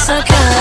It's a.